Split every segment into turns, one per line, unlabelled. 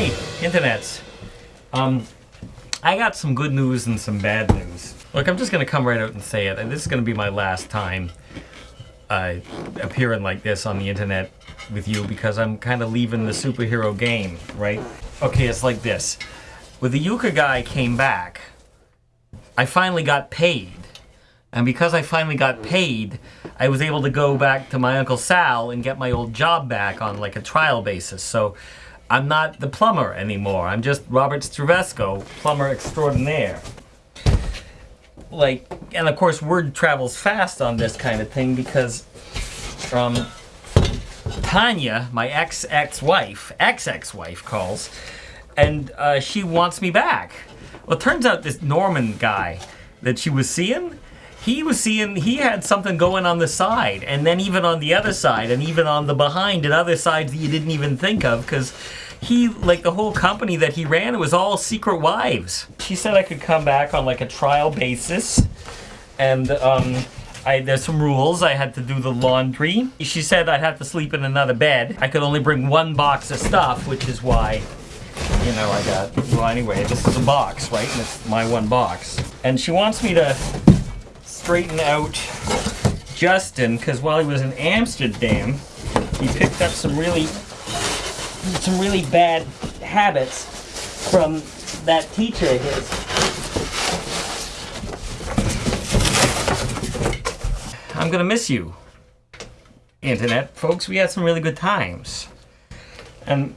internets. Um, I got some good news and some bad news. Look, I'm just gonna come right out and say it. This is gonna be my last time uh, appearing like this on the internet with you because I'm kind of leaving the superhero game, right? Okay, it's like this. When the Euchre guy came back, I finally got paid. And because I finally got paid, I was able to go back to my Uncle Sal and get my old job back on like a trial basis. So I'm not the plumber anymore. I'm just Robert Stravesco, plumber extraordinaire. Like, and of course word travels fast on this kind of thing because um, Tanya, my ex-ex-wife, ex-ex-wife calls, and uh, she wants me back. Well, it turns out this Norman guy that she was seeing, he was seeing, he had something going on the side, and then even on the other side, and even on the behind and other sides that you didn't even think of, because he, like the whole company that he ran, it was all secret wives. She said I could come back on like a trial basis, and um, I, there's some rules. I had to do the laundry. She said I'd have to sleep in another bed. I could only bring one box of stuff, which is why you know, I got, well anyway, this is a box, right? And it's my one box. And she wants me to straighten out Justin, because while he was in Amsterdam, he picked up some really, some really bad habits from that teacher of his. I'm gonna miss you, Internet. Folks, we had some really good times. And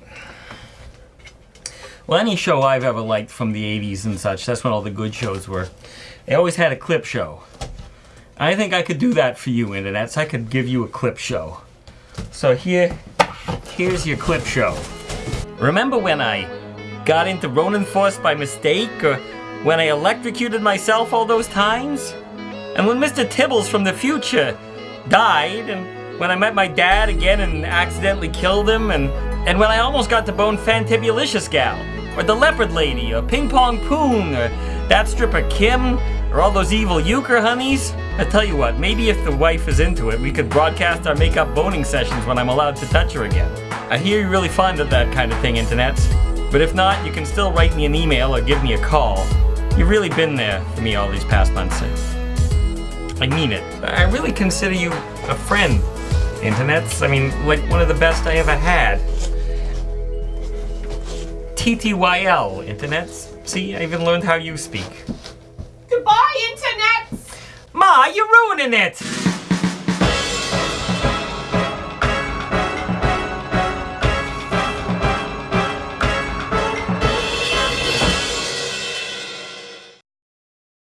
well, any show I've ever liked from the 80s and such, that's when all the good shows were. They always had a clip show. I think I could do that for you, internets. I could give you a clip show. So here, here's your clip show. Remember when I got into Ronin Force by mistake, or when I electrocuted myself all those times? And when Mr. Tibbles from the future died, and when I met my dad again and accidentally killed him, and, and when I almost got to bone Fantibulicious Gal, or the Leopard Lady, or Ping Pong Poon, or that stripper Kim, or all those evil euchre honeys. I tell you what, maybe if the wife is into it, we could broadcast our makeup boning sessions when I'm allowed to touch her again. I hear you're really fond of that kind of thing, internets. But if not, you can still write me an email or give me a call. You've really been there for me all these past months. I mean it. I really consider you a friend, internets. I mean, like one of the best I ever had. TTYL, internets. See, I even learned how you speak.
Goodbye, internet!
Ma, you're ruining it!